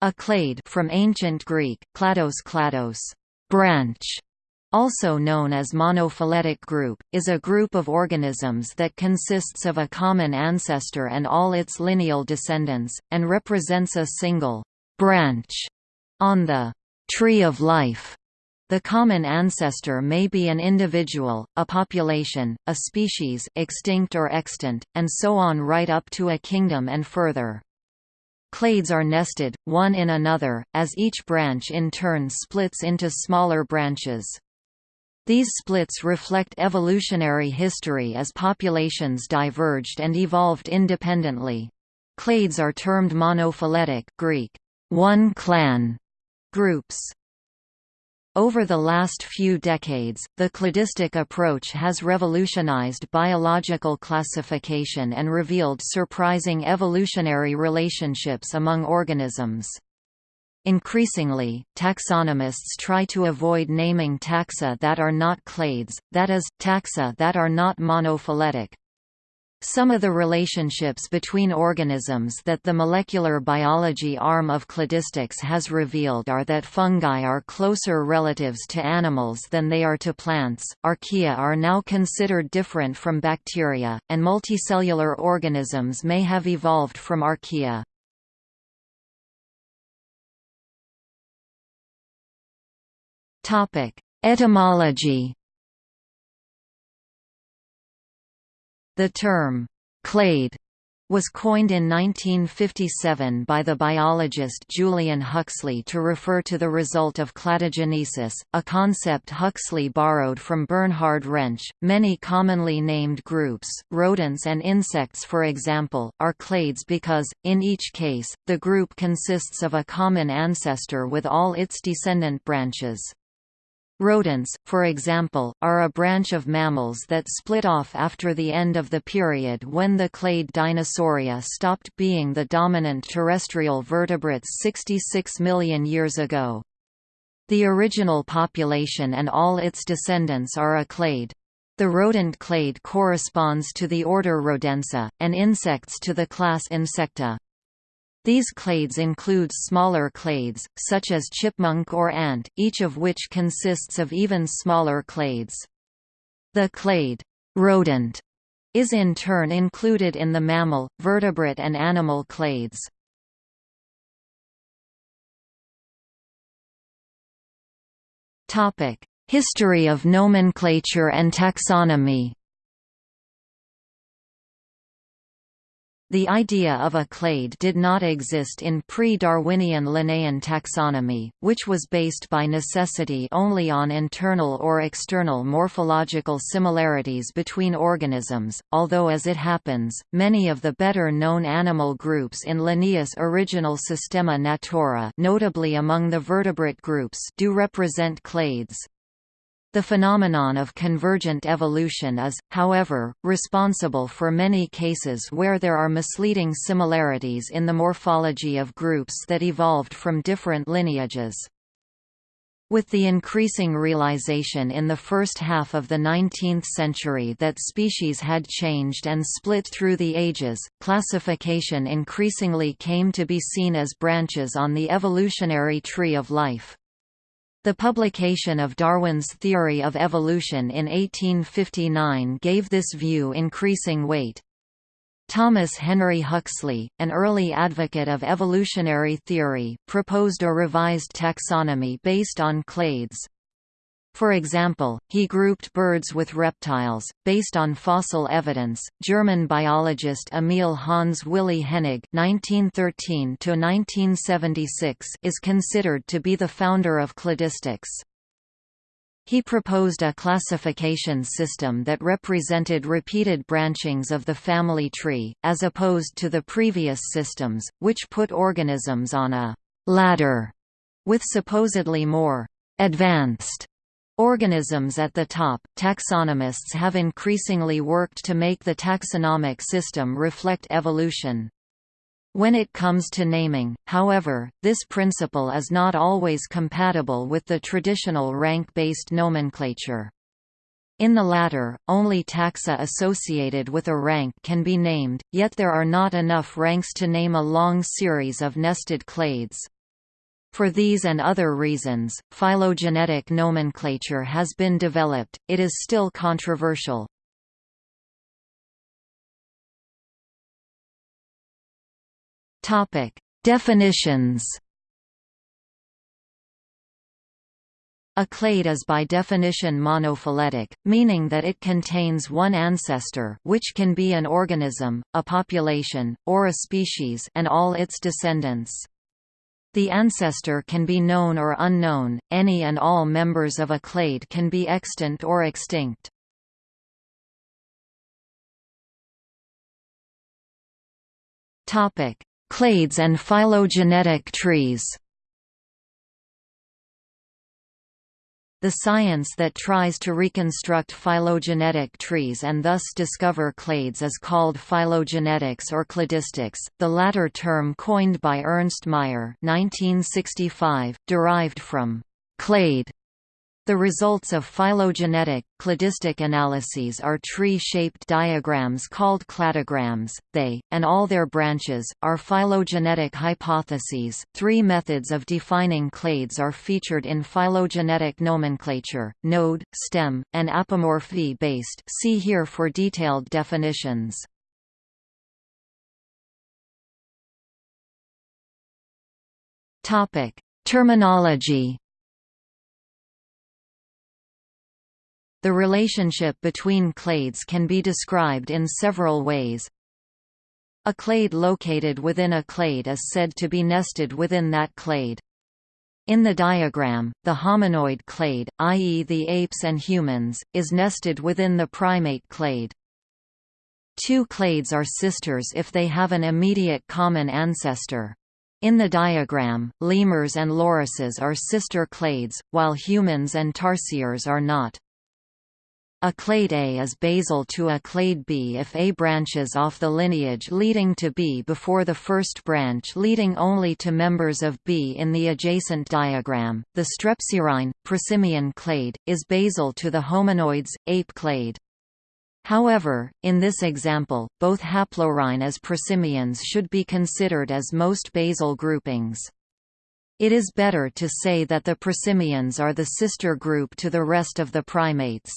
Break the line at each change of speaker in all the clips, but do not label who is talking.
A clade from ancient Greek, klados klados, branch, also known as monophyletic group, is a group of organisms that consists of a common ancestor and all its lineal descendants, and represents a single branch on the tree of life. The common ancestor may be an individual, a population, a species extinct or extant, and so on right up to a kingdom and further. Clades are nested, one in another, as each branch in turn splits into smaller branches. These splits reflect evolutionary history as populations diverged and evolved independently. Clades are termed monophyletic Greek, one clan, groups. Over the last few decades, the cladistic approach has revolutionized biological classification and revealed surprising evolutionary relationships among organisms. Increasingly, taxonomists try to avoid naming taxa that are not clades, that is, taxa that are not monophyletic. Some of the relationships between organisms that the molecular biology arm of cladistics has revealed are that fungi are closer relatives to animals than they are to plants, archaea are now considered different from bacteria, and multicellular organisms may have evolved from archaea. Etymology. The term clade was coined in 1957 by the biologist Julian Huxley to refer to the result of cladogenesis, a concept Huxley borrowed from Bernhard Rensch. Many commonly named groups, rodents and insects for example, are clades because, in each case, the group consists of a common ancestor with all its descendant branches. Rodents, for example, are a branch of mammals that split off after the end of the period when the clade Dinosauria stopped being the dominant terrestrial vertebrates 66 million years ago. The original population and all its descendants are a clade. The rodent clade corresponds to the order Rodentia, and insects to the class Insecta. These clades include smaller clades, such as chipmunk or ant, each of which consists of even smaller clades. The clade rodent is in turn included in the mammal, vertebrate and animal clades. History of nomenclature and taxonomy The idea of a clade did not exist in pre-Darwinian Linnaean taxonomy, which was based by necessity only on internal or external morphological similarities between organisms, although as it happens, many of the better-known animal groups in Linnaeus' original Systema Naturae notably among the vertebrate groups do represent clades. The phenomenon of convergent evolution is, however, responsible for many cases where there are misleading similarities in the morphology of groups that evolved from different lineages. With the increasing realization in the first half of the 19th century that species had changed and split through the ages, classification increasingly came to be seen as branches on the evolutionary tree of life. The publication of Darwin's Theory of Evolution in 1859 gave this view increasing weight. Thomas Henry Huxley, an early advocate of evolutionary theory, proposed a revised taxonomy based on clades. For example, he grouped birds with reptiles, based on fossil evidence. German biologist Emil Hans Willy Hennig (1913–1976) is considered to be the founder of cladistics. He proposed a classification system that represented repeated branchings of the family tree, as opposed to the previous systems, which put organisms on a ladder with supposedly more advanced Organisms at the top, taxonomists have increasingly worked to make the taxonomic system reflect evolution. When it comes to naming, however, this principle is not always compatible with the traditional rank-based nomenclature. In the latter, only taxa associated with a rank can be named, yet there are not enough ranks to name a long series of nested clades. For these and other reasons, phylogenetic nomenclature has been developed, it is still controversial. Definitions A clade is by definition monophyletic, meaning that it contains one ancestor which can be an organism, a population, or a species and all its descendants. The ancestor can be known or unknown, any and all members of a clade can be extant or extinct. Clades and phylogenetic trees The science that tries to reconstruct phylogenetic trees and thus discover clades is called phylogenetics or cladistics, the latter term coined by Ernst Mayr 1965, derived from «clade» The results of phylogenetic, cladistic analyses are tree-shaped diagrams called cladograms. They, and all their branches, are phylogenetic hypotheses. Three methods of defining clades are featured in phylogenetic nomenclature: node, stem, and apomorphy-based. See here for detailed definitions. Topic: Terminology The relationship between clades can be described in several ways. A clade located within a clade is said to be nested within that clade. In the diagram, the hominoid clade, i.e. the apes and humans, is nested within the primate clade. Two clades are sisters if they have an immediate common ancestor. In the diagram, lemurs and lorises are sister clades, while humans and tarsiers are not. A clade A is basal to a clade B if A branches off the lineage leading to B before the first branch leading only to members of B in the adjacent diagram. The strepsirrhine, prosimian clade, is basal to the hominoids, ape clade. However, in this example, both haplorhine as prosimians should be considered as most basal groupings. It is better to say that the prosimians are the sister group to the rest of the primates.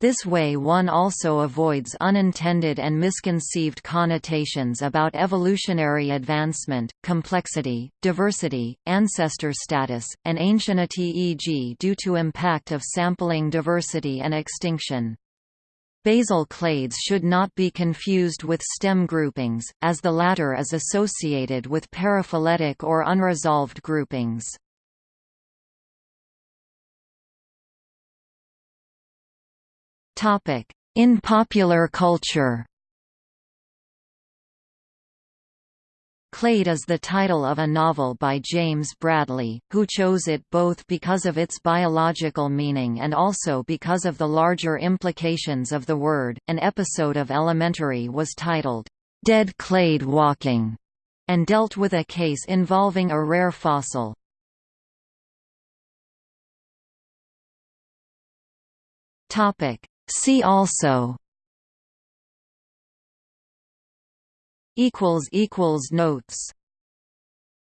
This way one also avoids unintended and misconceived connotations about evolutionary advancement, complexity, diversity, ancestor status, and ancienity e.g. due to impact of sampling diversity and extinction. Basal clades should not be confused with stem groupings, as the latter is associated with paraphyletic or unresolved groupings. In popular culture Clade is the title of a novel by James Bradley, who chose it both because of its biological meaning and also because of the larger implications of the word. An episode of Elementary was titled, Dead Clade Walking, and dealt with a case involving a rare fossil. Topic: See also equals equals notes